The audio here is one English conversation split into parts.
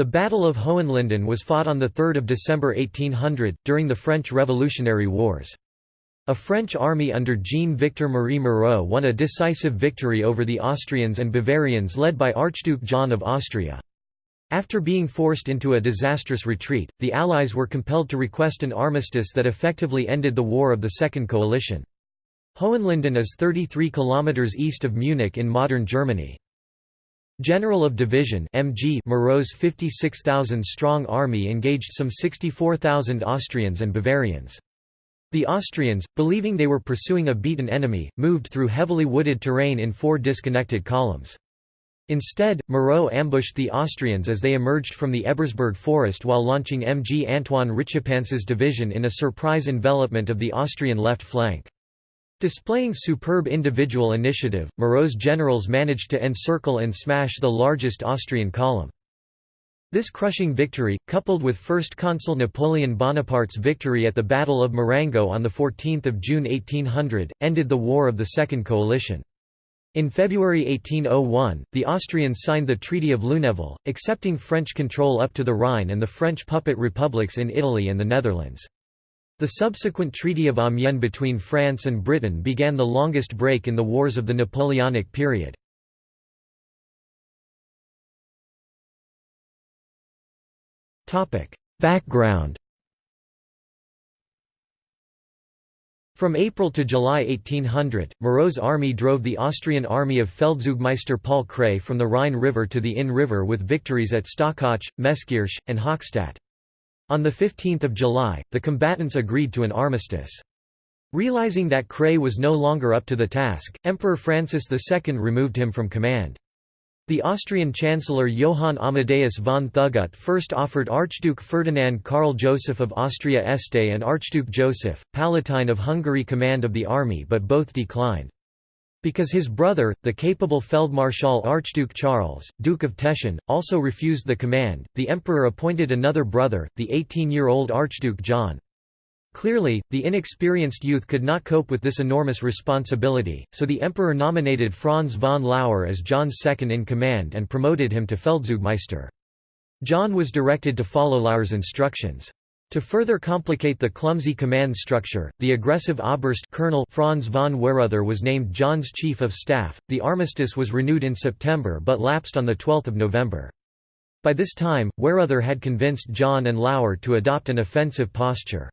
The Battle of Hohenlinden was fought on 3 December 1800, during the French Revolutionary Wars. A French army under Jean-Victor Marie Moreau won a decisive victory over the Austrians and Bavarians led by Archduke John of Austria. After being forced into a disastrous retreat, the Allies were compelled to request an armistice that effectively ended the War of the Second Coalition. Hohenlinden is 33 kilometers east of Munich in modern Germany. General of Division MG Moreau's 56,000-strong army engaged some 64,000 Austrians and Bavarians. The Austrians, believing they were pursuing a beaten enemy, moved through heavily wooded terrain in four disconnected columns. Instead, Moreau ambushed the Austrians as they emerged from the Ebersberg forest while launching MG Antoine Richepanse's division in a surprise envelopment of the Austrian left flank. Displaying superb individual initiative, Moreau's generals managed to encircle and smash the largest Austrian column. This crushing victory, coupled with First Consul Napoleon Bonaparte's victory at the Battle of Marengo on 14 June 1800, ended the War of the Second Coalition. In February 1801, the Austrians signed the Treaty of Lunéville, accepting French control up to the Rhine and the French puppet republics in Italy and the Netherlands. The subsequent Treaty of Amiens between France and Britain began the longest break in the wars of the Napoleonic period. Background From April to July 1800, Moreau's army drove the Austrian army of Feldzeugmeister Paul Kray from the Rhine River to the Inn River with victories at Stockach, Messkirch, and Hochstadt. On 15 July, the combatants agreed to an armistice. Realizing that Kray was no longer up to the task, Emperor Francis II removed him from command. The Austrian Chancellor Johann Amadeus von Thugut first offered Archduke Ferdinand Karl Joseph of Austria Este and Archduke Joseph, Palatine of Hungary command of the army but both declined. Because his brother, the capable Feldmarschall Archduke Charles, Duke of Teschen, also refused the command, the emperor appointed another brother, the 18-year-old Archduke John. Clearly, the inexperienced youth could not cope with this enormous responsibility, so the emperor nominated Franz von Lauer as John's second in command and promoted him to Feldzeugmeister. John was directed to follow Lauer's instructions. To further complicate the clumsy command structure, the aggressive Oberst Colonel Franz von Weyrother was named John's chief of staff. The armistice was renewed in September but lapsed on the 12th of November. By this time, Weyrother had convinced John and Lauer to adopt an offensive posture.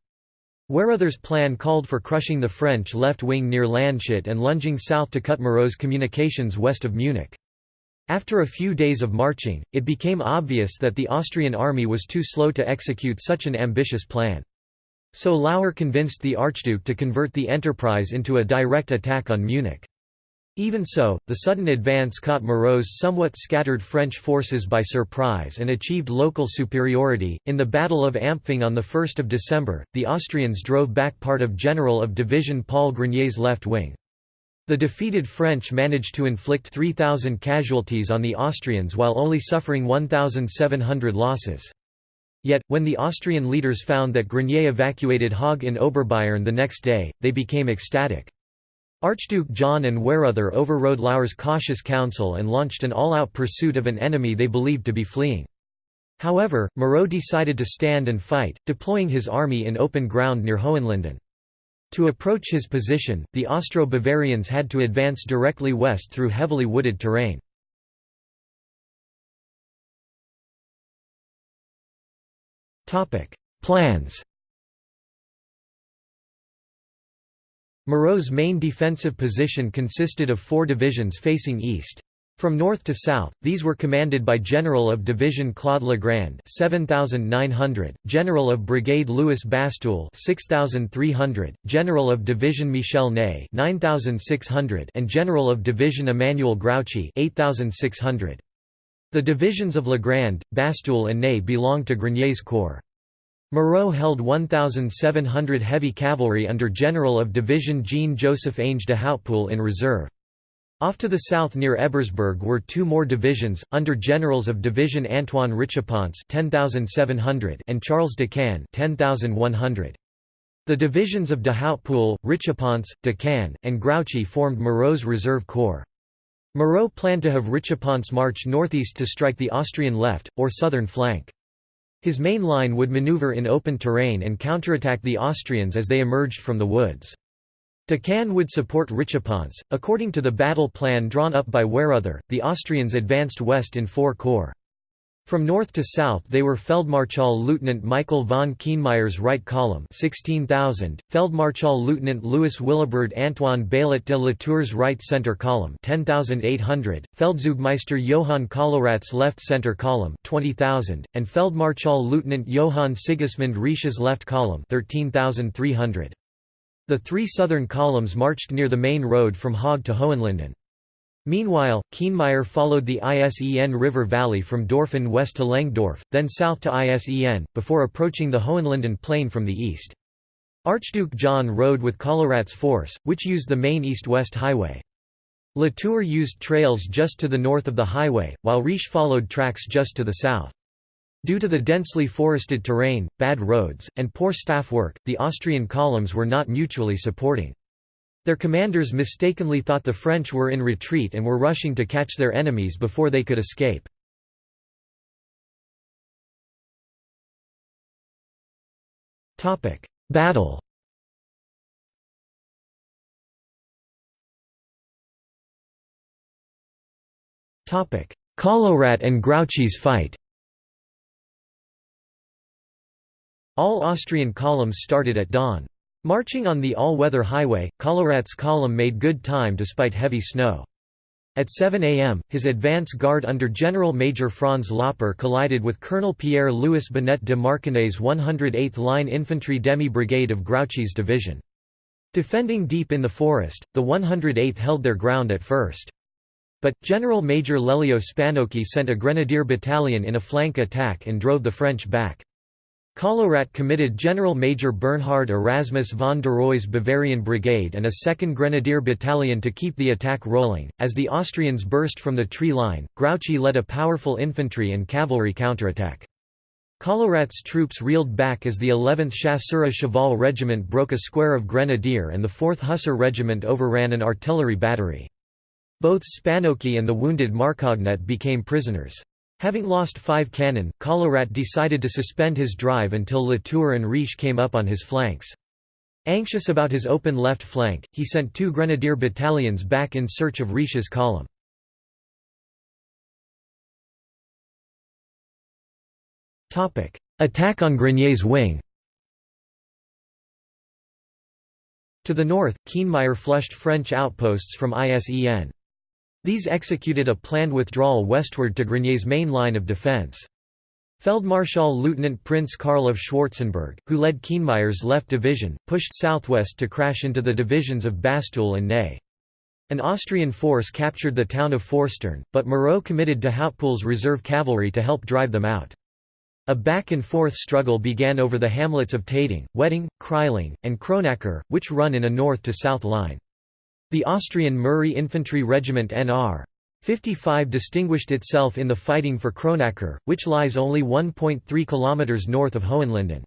Weyrother's plan called for crushing the French left wing near Landshut and lunging south to cut Moreau's communications west of Munich. After a few days of marching, it became obvious that the Austrian army was too slow to execute such an ambitious plan. So Lauer convinced the Archduke to convert the enterprise into a direct attack on Munich. Even so, the sudden advance caught Moreau's somewhat scattered French forces by surprise and achieved local superiority. In the Battle of Ampfing on 1 December, the Austrians drove back part of General of Division Paul Grenier's left wing. The defeated French managed to inflict 3,000 casualties on the Austrians while only suffering 1,700 losses. Yet, when the Austrian leaders found that Grenier evacuated Haag in Oberbayern the next day, they became ecstatic. Archduke John and Weyrother overrode Lauer's cautious counsel and launched an all-out pursuit of an enemy they believed to be fleeing. However, Moreau decided to stand and fight, deploying his army in open ground near Hohenlinden. To approach his position, the Austro-Bavarians had to advance directly west through heavily wooded terrain. Plans Moreau's main defensive position consisted of four divisions facing east. From north to south, these were commanded by General of Division Claude Legrand 7,900, General of Brigade Louis Bastoul 6,300, General of Division Michel Ney 9,600 and General of Division Emmanuel Grouchy 8,600. The divisions of Legrand, Bastoul and Ney belonged to Grenier's corps. Moreau held 1,700 heavy cavalry under General of Division Jean-Joseph Ange de Hautpoul in reserve. Off to the south near Ebersberg were two more divisions, under generals of Division Antoine Richepanse and Charles Decaen 10,100. The divisions of de Hautpoul, Richepanse, Decaen, and Grouchy formed Moreau's reserve corps. Moreau planned to have Richepanse march northeast to strike the Austrian left, or southern flank. His main line would maneuver in open terrain and counterattack the Austrians as they emerged from the woods. Decaen would support Richepanse. According to the battle plan drawn up by Weyrother, the Austrians advanced west in four corps. From north to south they were Feldmarschall Lieutenant Michael von Kienmeyer's right column 16,000, Feldmarschall Lieutenant Louis Willibrord Antoine Baillet de Latour's right center column 10,800, Feldzeugmeister Johann Kollowrat's left center column 20,000, and Feldmarschall Lieutenant Johann Sigismund Riesch's left column 13,300. The three southern columns marched near the main road from Haag to Hohenlinden. Meanwhile, Kienmeyer followed the Isen River Valley from Dorfen west to Langdorf, then south to Isen, before approaching the Hohenlinden Plain from the east. Archduke John rode with Kollowrat's force, which used the main east-west highway. Latour used trails just to the north of the highway, while Riesch followed tracks just to the south. Due to the densely forested terrain, bad roads, and poor staff work, the Austrian columns were not mutually supporting. Their commanders mistakenly thought the French were in retreat and were rushing to catch their enemies before they could escape. Battle Kollowrat and Grouchy's fight All Austrian columns started at dawn. Marching on the all-weather highway, Kollowrat's column made good time despite heavy snow. At 7 am, his advance guard under General Major Franz Lauper collided with Colonel Pierre-Louis Binet de Marcognet's 108th Line Infantry Demi-Brigade of Grouchy's division. Defending deep in the forest, the 108th held their ground at first. But, General Major Lelio Spanocchi sent a grenadier battalion in a flank attack and drove the French back. Kollowrat committed General Major Bernhard Erasmus von Deroy's Bavarian Brigade and a 2nd Grenadier Battalion to keep the attack rolling. As the Austrians burst from the tree line, Grouchy led a powerful infantry and cavalry counterattack. Kollowrat's troops reeled back as the 11th Chasseurs Cheval Regiment broke a square of Grenadier and the 4th Hussar Regiment overran an artillery battery. Both Spanocchi and the wounded Marcognet became prisoners. Having lost five cannon, Kollowrat decided to suspend his drive until Latour and Riesch came up on his flanks. Anxious about his open left flank, he sent two grenadier battalions back in search of Riesch's column. Attack on Grenier's wing To the north, Kienmeyer flushed French outposts from ISEN. These executed a planned withdrawal westward to Grenier's main line of defense. Feldmarschall Lieutenant Prince Karl of Schwarzenberg, who led Kienmeyer's left division, pushed southwest to crash into the divisions of Bastoul and Ney. An Austrian force captured the town of Forstern, but Moreau committed to Hautpoul's reserve cavalry to help drive them out. A back-and-forth struggle began over the hamlets of Tading, Wedding, Kreiling, and Kronacker, which run in a north-to-south line. The Austrian Murray Infantry Regiment Nr. 55 distinguished itself in the fighting for Kronacker, which lies only 1.3 km north of Hohenlinden.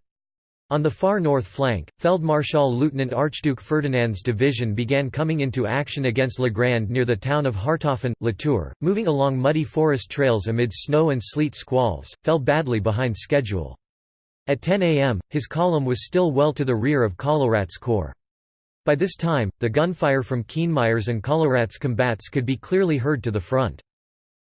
On the far north flank, Feldmarschall Lieutenant Archduke Ferdinand's division began coming into action against Legrand near the town of Harthofen. Latour, moving along muddy forest trails amid snow and sleet squalls, fell badly behind schedule. At 10 am, his column was still well to the rear of Kollowrat's corps. By this time, the gunfire from Kienmeyer's and Kollowrat's combats could be clearly heard to the front.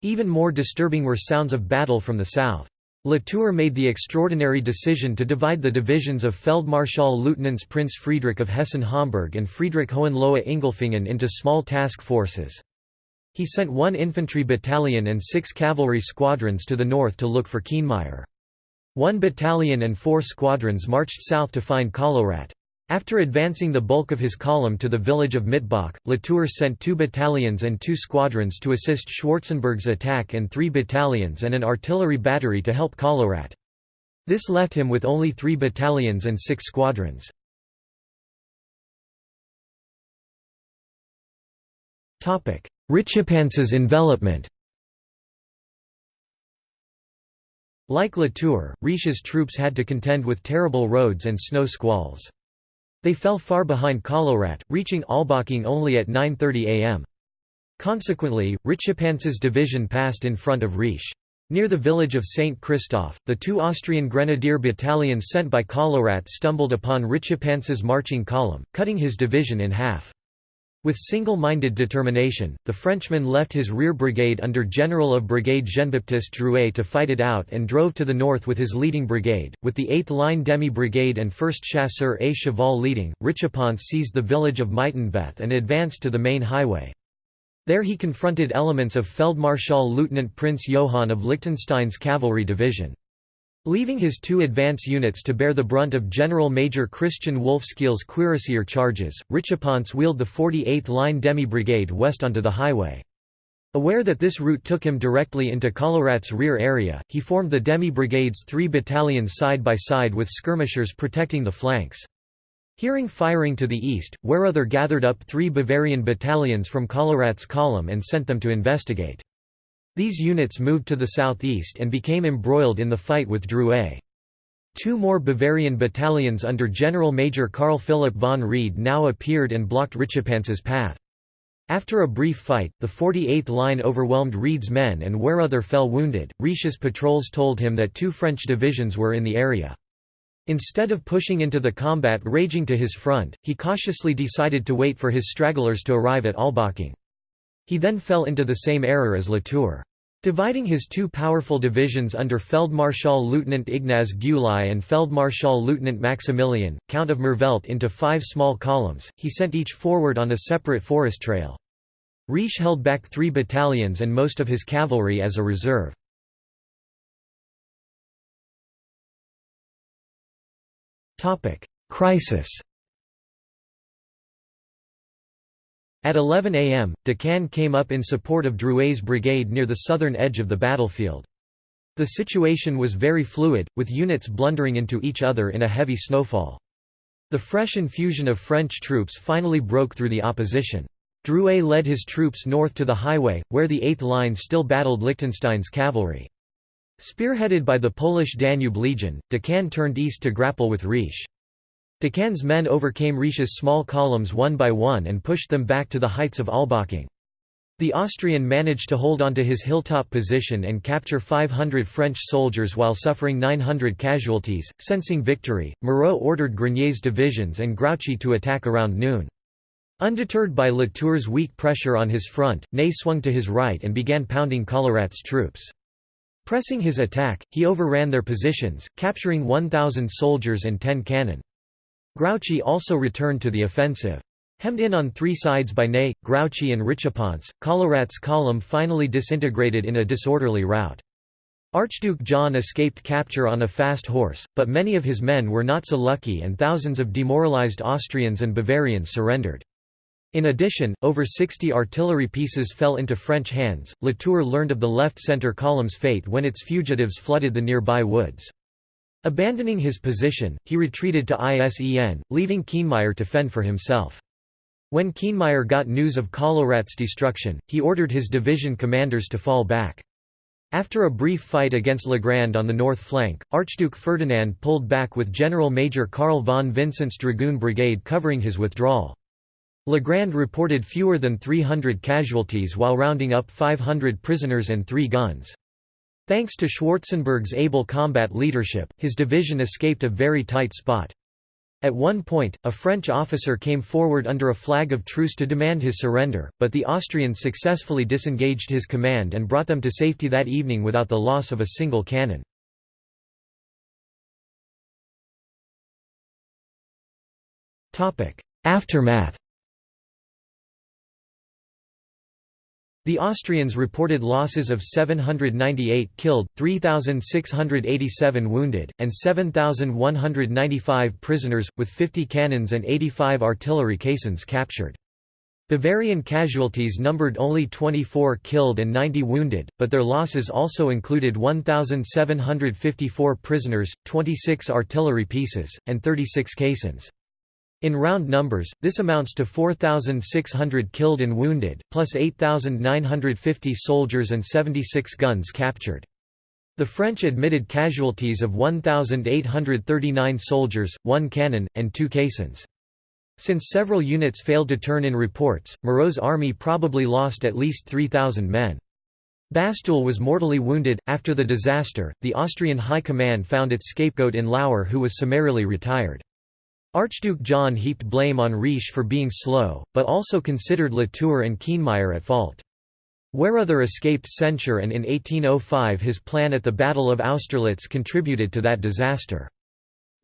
Even more disturbing were sounds of battle from the south. Latour made the extraordinary decision to divide the divisions of Feldmarschall Lieutenants Prince Friedrich of Hessen-Homburg and Friedrich Hohenlohe-Ingelfingen into small task forces. He sent one infantry battalion and six cavalry squadrons to the north to look for Kienmeyer. One battalion and four squadrons marched south to find Kollowrat. After advancing the bulk of his column to the village of Mitbach, Latour sent two battalions and two squadrons to assist Schwarzenberg's attack and three battalions and an artillery battery to help Kollowrat. This left him with only three battalions and six squadrons. Richepanse's envelopment Like Latour, Riesch's troops had to contend with terrible roads and snow squalls. They fell far behind Kollowrat, reaching Albaching only at 9.30 am. Consequently, Richepanse's division passed in front of Riesch. Near the village of St. Christoph, the two Austrian grenadier battalions sent by Kollowrat stumbled upon Richepanse's marching column, cutting his division in half. With single-minded determination, the Frenchman left his rear brigade under General of Brigade Jean-Baptiste Drouet to fight it out and drove to the north with his leading brigade, with the 8th Line Demi Brigade and 1st Chasseur et Cheval leading. Richepanse seized the village of Maitenbeth and advanced to the main highway. There he confronted elements of Feldmarschall Lieutenant Prince Johann of Liechtenstein's cavalry division. Leaving his two advance units to bear the brunt of General Major Christian Wolfskeel's cuirassier charges, Richepanse wheeled the 48th Line Demi-Brigade west onto the highway. Aware that this route took him directly into Kollowrat's rear area, he formed the Demi-Brigade's three battalions side by side with skirmishers protecting the flanks. Hearing firing to the east, Weyrother gathered up three Bavarian battalions from Kollowrat's column and sent them to investigate. These units moved to the southeast and became embroiled in the fight with Drouet. Two more Bavarian battalions under General Major Karl Philipp von Wrede now appeared and blocked Richepanse's path. After a brief fight, the 48th Line overwhelmed Wrede's men and Weyrother fell wounded. Riesch's patrols told him that two French divisions were in the area. Instead of pushing into the combat raging to his front, he cautiously decided to wait for his stragglers to arrive at Albaching. He then fell into the same error as Latour. Dividing his two powerful divisions under Feldmarschall Lieutenant Ignaz Gyulai and Feldmarschall Lieutenant Maximilian, Count of Merveldt into five small columns, he sent each forward on a separate forest trail. Riesch held back three battalions and most of his cavalry as a reserve. Crisis At 11 am, Decaen came up in support of Drouet's brigade near the southern edge of the battlefield. The situation was very fluid, with units blundering into each other in a heavy snowfall. The fresh infusion of French troops finally broke through the opposition. Drouet led his troops north to the highway, where the 8th Line still battled Liechtenstein's cavalry. Spearheaded by the Polish Danube Legion, Decaen turned east to grapple with Riesch. Decaen's men overcame Riesch's small columns one by one and pushed them back to the heights of Albaching. The Austrian managed to hold onto his hilltop position and capture 500 French soldiers while suffering 900 casualties. Sensing victory, Moreau ordered Grenier's divisions and Grouchy to attack around noon. Undeterred by Latour's weak pressure on his front, Ney swung to his right and began pounding Kollowrat's troops. Pressing his attack, he overran their positions, capturing 1,000 soldiers and 10 cannon. Grouchy also returned to the offensive. Hemmed in on three sides by Ney, Grouchy and Richepanse, Kollowrat's column finally disintegrated in a disorderly rout. Archduke John escaped capture on a fast horse, but many of his men were not so lucky and thousands of demoralized Austrians and Bavarians surrendered. In addition, over 60 artillery pieces fell into French hands. Latour learned of the left-center column's fate when its fugitives flooded the nearby woods. Abandoning his position, he retreated to ISEN, leaving Kienmeyer to fend for himself. When Kienmeyer got news of Kollowrat's destruction, he ordered his division commanders to fall back. After a brief fight against Legrand on the north flank, Archduke Ferdinand pulled back with General Major Karl von Vincent's Dragoon Brigade covering his withdrawal. Legrand reported fewer than 300 casualties while rounding up 500 prisoners and three guns. Thanks to Schwarzenberg's able combat leadership, his division escaped a very tight spot. At one point, a French officer came forward under a flag of truce to demand his surrender, but the Austrians successfully disengaged his command and brought them to safety that evening without the loss of a single cannon. Aftermath The Austrians reported losses of 798 killed, 3,687 wounded, and 7,195 prisoners, with 50 cannons and 85 artillery caissons captured. Bavarian casualties numbered only 24 killed and 90 wounded, but their losses also included 1,754 prisoners, 26 artillery pieces, and 36 caissons. In round numbers, this amounts to 4,600 killed and wounded, plus 8,950 soldiers and 76 guns captured. The French admitted casualties of 1,839 soldiers, one cannon, and two caissons. Since several units failed to turn in reports, Moreau's army probably lost at least 3,000 men. Bastoul was mortally wounded. After the disaster, the Austrian High Command found its scapegoat in Lauer, who was summarily retired. Archduke John heaped blame on Riesch for being slow, but also considered Latour and Kienmeyer at fault. Weyrother escaped censure and in 1805 his plan at the Battle of Austerlitz contributed to that disaster.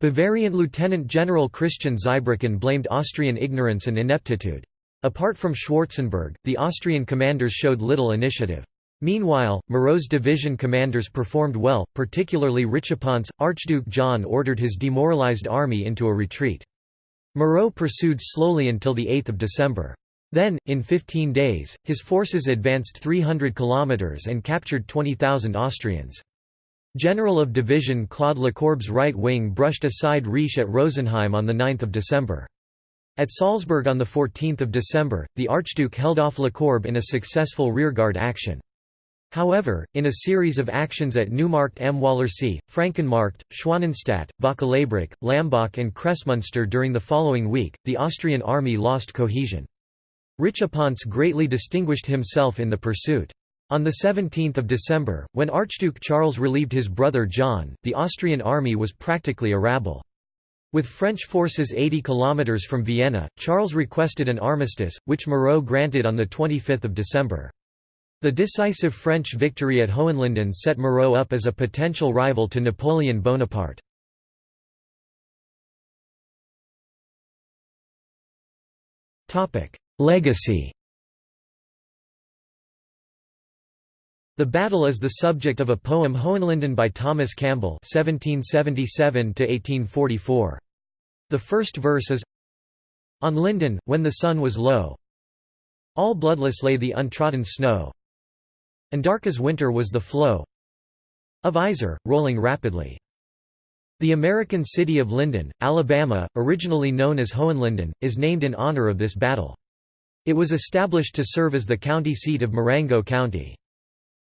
Bavarian Lieutenant General Christian Zweibrücken blamed Austrian ignorance and ineptitude. Apart from Schwarzenberg, the Austrian commanders showed little initiative. Meanwhile, Moreau's division commanders performed well, particularly Richepanse. Archduke John ordered his demoralized army into a retreat. Moreau pursued slowly until 8 December. Then, in 15 days, his forces advanced 300 kilometers and captured 20,000 Austrians. General of Division Claude Lecourbe's right wing brushed aside Riesch at Rosenheim on 9 December. At Salzburg on 14 December, the Archduke held off Lecourbe in a successful rearguard action. However, in a series of actions at Neumarkt am Wallersee, Frankenmarkt, Schwanenstadt, Vöcklabruck, Lambach and Kremsmünster during the following week, the Austrian army lost cohesion. Richepanse greatly distinguished himself in the pursuit. On 17 December, when Archduke Charles relieved his brother John, the Austrian army was practically a rabble. With French forces 80 kilometers from Vienna, Charles requested an armistice, which Moreau granted on 25 December. The decisive French victory at Hohenlinden set Moreau up as a potential rival to Napoleon Bonaparte. Legacy The battle is the subject of a poem Hohenlinden by Thomas Campbell (1777–1844). The first verse is On Linden, when the sun was low, all bloodless lay the untrodden snow, and dark as winter was the flow of Isar, rolling rapidly. The American city of Linden, Alabama, originally known as Hohenlinden, is named in honor of this battle. It was established to serve as the county seat of Marengo County.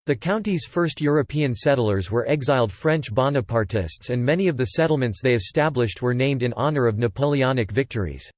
The county's first European settlers were exiled French Bonapartists and many of the settlements they established were named in honor of Napoleonic victories.